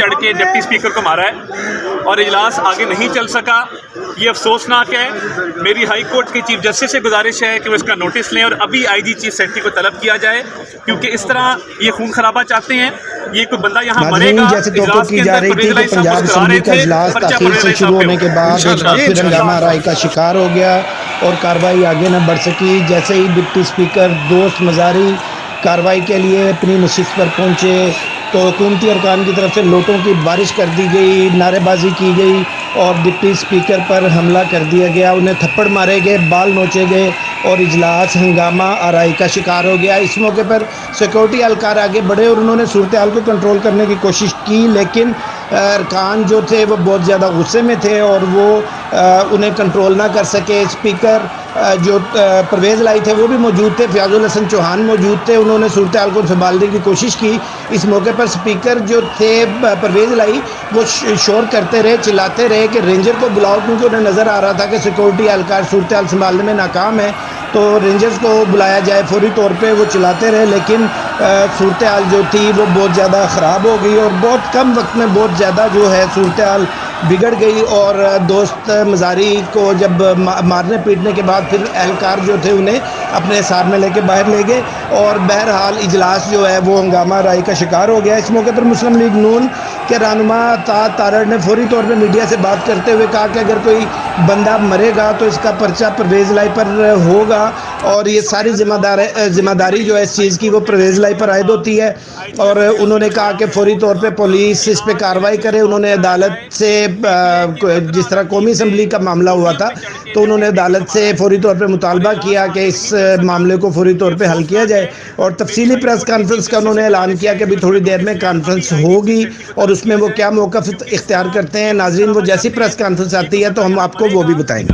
چڑھ کے deputy speaker کو مارا ہے اور اجلاس آگے نہیں چل سکا یہ افسوسناک ہے۔ میری ہائی کورٹ کے چیف جسٹس سے گزارش ہے کہ وہ اس کا نوٹس لیں اور ابھی آئی جی چیف سیکرٹری کو طلب کیا جائے کیونکہ اس طرح یہ خون خرابہ چاہتے ہیں۔ یہ کوئی بندہ یہاں مرے گا اجلاس کے اندر رہی تھی پرویز کہ علیہ صاحب مسکرا رہے تھے اجلاس پرچہ تاخیر پرویز سے علیہ شروع صاحب ہونے کے بعد پھر۔ ہنگامہ رائی کا شکار ہو گیا اور کاروائی آگے نہ بڑھ سکی۔ جیسے ہی ڈپٹی سپیکر دوست مزاری کاروائی کے لیے اپنی نشست پر پہنچے تو حکومتی ارکان کی طرف سے لوٹوں کی بارش کر دی گئی، نعرے بازی کی گئی اور ڈپٹی سپیکر پر حملہ کر دیا گیا۔ انہیں تھپڑ مارے گئے، بال نوچے گئے اور اجلاس، ہنگامہ، آرائی کا شکار ہو گیا۔ اس موقع پر سیکورٹی اہلکار آگے بڑھے اور انہوں نے صورتحال کو کنٹرول کرنے کی کوشش کی، لیکن ارکان جو تھے وہ بہت زیادہ غصے میں تھے اور وہ انہیں کنٹرول نہ کر سکے۔ اسپیکر جو پرویز لائی تھے، وہ بھی موجود تھے۔ فیاض الحسن چوہان موجود تھے۔ انہوں نے صورتحال کو سنبھالنے کی کوشش کی۔ اس موقع پر اسپیکر جو تھے پرویز لائی، وہ شور کرتے رہے، چلاتے رہے کہ رینجر کو بلاؤ کیونکہ انہیں نظر آ رہا تھا کہ سیکورٹی اہلکار صورتحال سنبھالنے میں ناکام ہے۔ تو رینجرز کو بلایا جائے فوری طور پہ، وہ چلاتے رہے، لیکن صورتحال جو تھی، وہ بہت زیادہ خراب ہو گئی اور بہت کم وقت میں بہت زیادہ جو ہے صورتحال بگڑ گئی اور دوست مزاری کو جب مارنے پیٹنے کے بعد پھر اہلکار جو تھے، انہیں اپنے سار میں لے کے باہر لے گئے اور بہرحال اجلاس جو ہے، وہ ہنگامہ رائی کا شکار ہو گیا۔ اس موقع پر مسلم لیگ نون کے رہنما طاعت تارڑ نے فوری طور پہ میڈیا سے بات کرتے ہوئے کہا کہ اگر کوئی بندہ مرے گا تو اس کا پرچہ پرویز لائی پر ہوگا۔ اور یہ ساری ذمہ دار ذمہ داری جو ہے اس چیز کی، وہ پرویز لائی پر عائد ہوتی ہے اور انہوں نے کہا کہ فوری طور پہ پولیس اس پہ کاروائی کرے۔ انہوں نے عدالت سے جس طرح قومی اسمبلی کا معاملہ ہوا تھا، تو انہوں نے عدالت سے فوری طور پہ مطالبہ کیا کہ اس معاملے کو فوری طور پہ حل کیا جائے۔ اور تفصیلی پریس کانفرنس کا انہوں نے اعلان کیا کہ ابھی تھوڑی دیر میں کانفرنس ہوگی اور اس میں وہ کیا موقف اختیار کرتے ہیں۔ ناظرین، وہ جیسی پریس کانفرنس آتی ہے تو ہم آپ کو وہ بھی بتائیں گے۔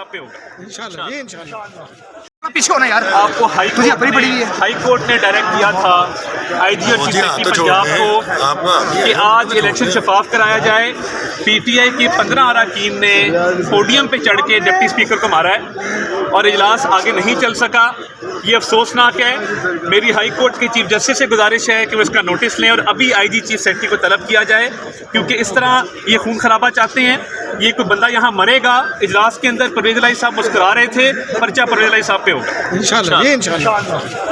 صاحب پہ ہوگا۔ پیچھے ہونا یار۔ آپ کو ہائی کورٹ اپنی پڑی نے ہوئی ہے۔ ہائی کورٹ نے ڈائریکٹ کیا تھا۔ آئی جی اور چیف مجھے سیکرٹری پنجاب کو کہ آج الیکشن شفاف کرایا جائے۔ پی ٹی آئی کے پندرہ اراکین نے پوڈیم پہ چڑھ کے ڈپٹی سپیکر کو مارا ہے اور اجلاس آگے نہیں چل سکا۔ یہ افسوسناک ہے۔ میری ہائی کورٹ کے چیف جسٹس سے گزارش ہے کہ وہ اس کا نوٹس لیں اور ابھی آئی جی چیف سیکرٹری کو طلب کیا جائے۔ کیونکہ اس طرح یہ خون خرابہ چاہتے ہیں۔ یہ کوئی بندہ یہاں مرے گا، اجلاس کے اندر پرویز لائی صاحب مسکرا رہے تھے، پرچہ پرویز لائی صاحب پہ ہوگا انشاءاللہ، یہ انشاءاللہ۔